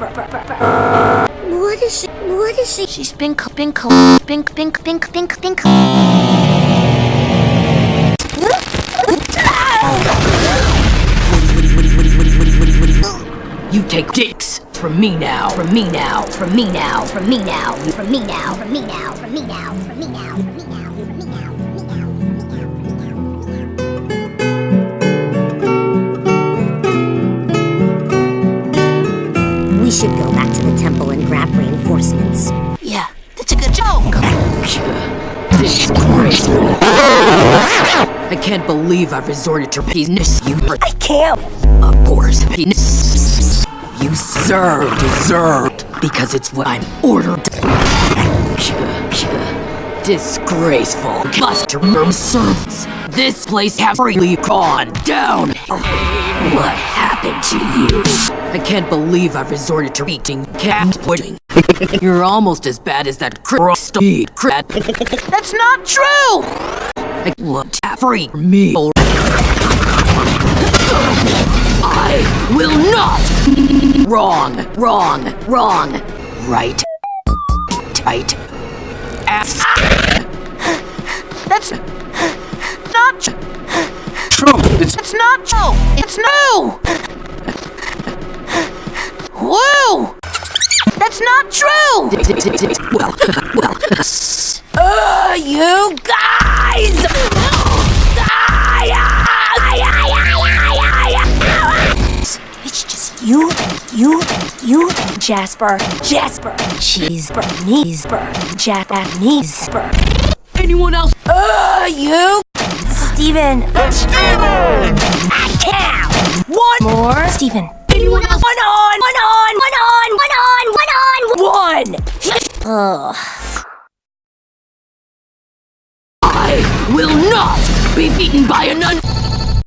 What is she? What is she? Co- been co- been been been been been You take dicks from me now, from me now, from me now, from me now, From me now, from me now, from me now, from me now, from me now, We should go back to the temple and grab reinforcements. Yeah, that's a good joke. Disgraceful. I can't believe I've resorted to penis. You I Can't. Of course, penis. You serve deserved because it's what I'm ordered. Disgraceful. Customer service. This place has freely gone down. What happened to you? I can't believe I've resorted to eating cat pudding. You're almost as bad as that crusty crap. That's not true. I looked at free me. I will not. Wrong, wrong, wrong. Right. Tight. Ass. That's not True. It's It's not true. It's no. Well, well. Uh, you guys! It's just you and you and you and Jasper, Jasper, and Cheeseburger, Kneesburg, Jack and Kneesburg. Anyone else? Uh, you? Steven. Steven! Cow! One more. Steven. Anyone else? One on, one on, one on, one Ugh. I will not be beaten by a nun.